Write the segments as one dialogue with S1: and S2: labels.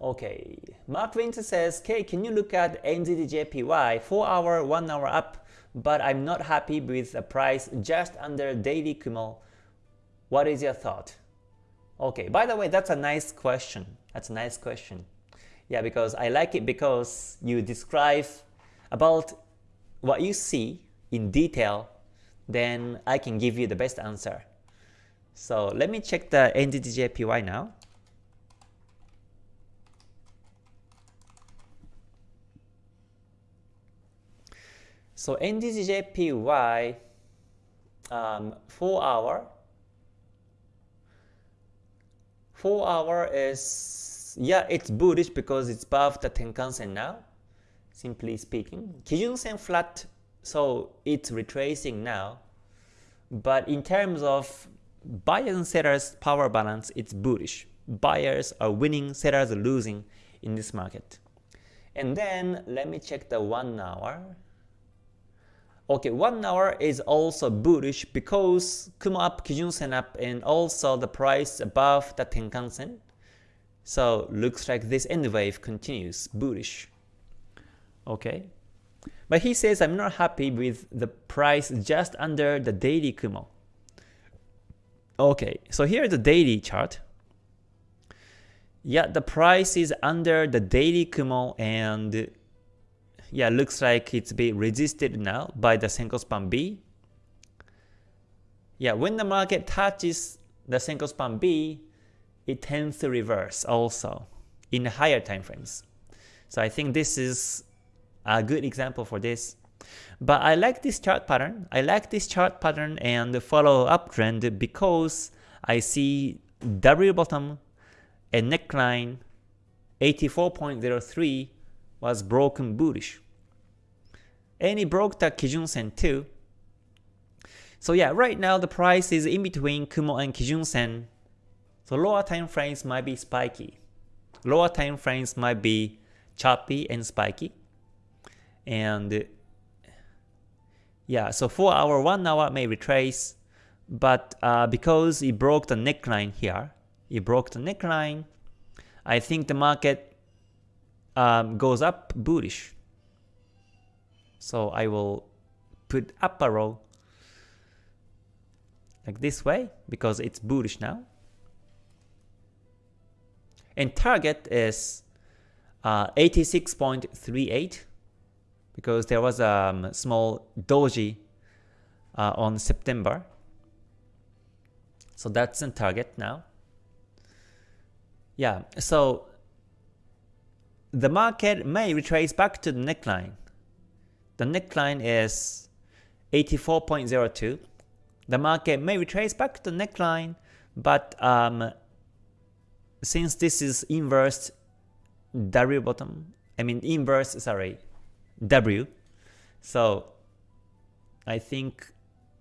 S1: Okay, Mark Winter says, K, can you look at NZDJPY 4 hour, 1 hour up, but I'm not happy with the price just under daily Kumo. What is your thought? Okay, by the way, that's a nice question. That's a nice question. Yeah, because I like it because you describe about what you see in detail, then I can give you the best answer. So let me check the NZDJPY now. So NZDJPY um, 4 hour. 4 hour is yeah it's bullish because it's above the Tenkan Sen now simply speaking. Kijun Sen flat so it's retracing now. But in terms of buyers and sellers power balance it's bullish buyers are winning sellers are losing in this market. And then let me check the 1 hour Okay, 1 hour is also bullish because Kumo up, Kijun Sen up, and also the price above the Tenkan Sen. So looks like this N wave continues bullish. Okay. But he says I'm not happy with the price just under the daily Kumo. Okay, so here's the daily chart. Yeah, the price is under the daily Kumo and yeah, looks like it's being resisted now by the Senkou span B. Yeah, when the market touches the Senkou span B, it tends to reverse also in higher time frames. So I think this is a good example for this. But I like this chart pattern. I like this chart pattern and follow uptrend because I see W bottom and neckline 84.03 was broken bullish. And it broke the Kijun Sen too. So yeah, right now the price is in between Kumo and Kijun Sen. So lower time frames might be spiky. Lower time frames might be choppy and spiky. And yeah, so 4 hour, 1 hour may retrace, but uh, because it broke the neckline here, it broke the neckline, I think the market um, goes up bullish. So I will put up arrow like this way because it's bullish now. And target is uh, 86.38 because there was a um, small doji uh, on September. So that's the target now. Yeah, so the market may retrace back to the neckline. The neckline is 84.02. The market may retrace back to the neckline, but um, since this is inverse W bottom, I mean inverse, sorry, W, so I think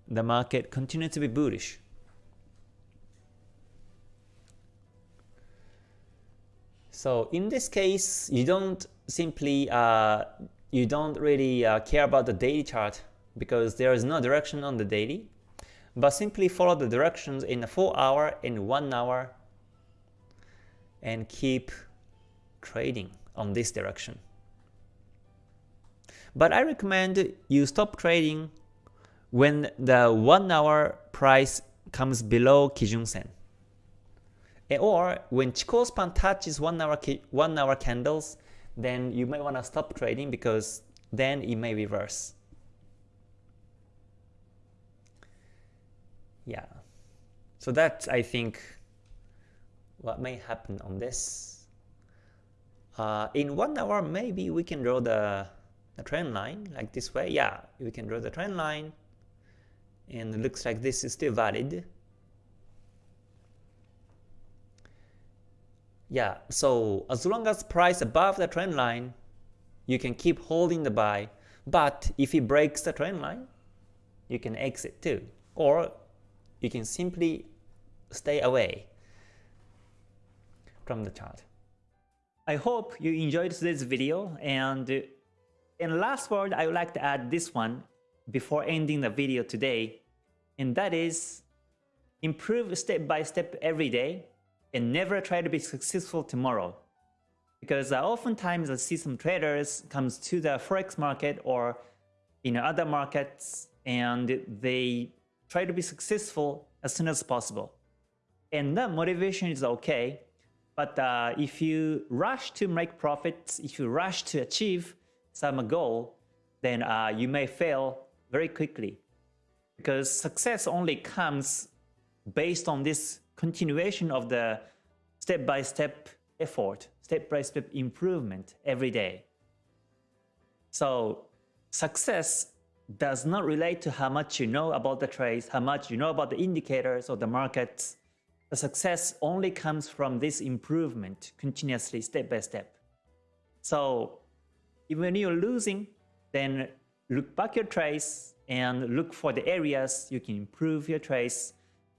S1: the market continues to be bullish. So in this case, you don't simply uh, you don't really uh, care about the daily chart because there is no direction on the daily, but simply follow the directions in a 4 hour and 1 hour and keep trading on this direction. But I recommend you stop trading when the 1 hour price comes below Kijun Sen. Or when Chikou span touches 1 hour, 1 hour candles then you may want to stop trading because then it may reverse. Yeah. So that's, I think, what may happen on this. Uh, in one hour, maybe we can draw the, the trend line like this way. Yeah, we can draw the trend line. And it looks like this is still valid. Yeah, so as long as price above the trend line, you can keep holding the buy. But if it breaks the trend line, you can exit too. Or you can simply stay away from the chart. I hope you enjoyed today's video and in last word I would like to add this one before ending the video today and that is improve step by step every day and never try to be successful tomorrow.
S2: because uh, oftentimes I see some traders comes to the forex market or in other markets and they try to be successful as soon as possible. And that motivation is okay, but uh, if you rush to make profits, if you rush to achieve some goal, then uh, you may fail very quickly. Because success only comes based on this continuation of the step-by-step -step effort, step-by-step -step improvement every day. So success does not relate to how much you know about the trades, how much you know about the indicators or the markets. The success only comes from this improvement continuously step by step. So even when you're losing, then look back your trades and look for the areas you can improve your trades.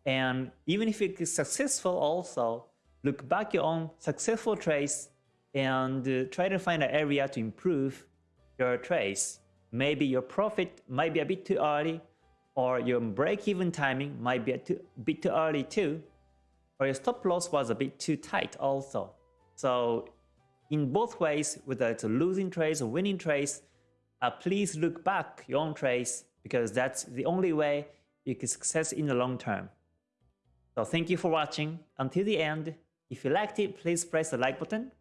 S2: And even if it is successful also, look back your own successful trades and uh, try to find an area to improve your trades. Maybe your profit might be a bit too early or your break-even timing might be a too, bit too early too or your stop loss was a bit too tight also. So in both ways, whether it's a losing trades or winning trades, uh, please look back your own trades because that's the only way you can success in the long term. So thank you for watching until the end. If you liked it, please press the like button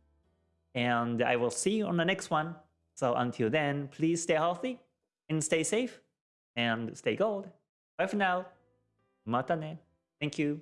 S2: and I will see you on the next one. So until then, please stay healthy and stay safe and stay gold. Bye for now. Mata ne. Thank you.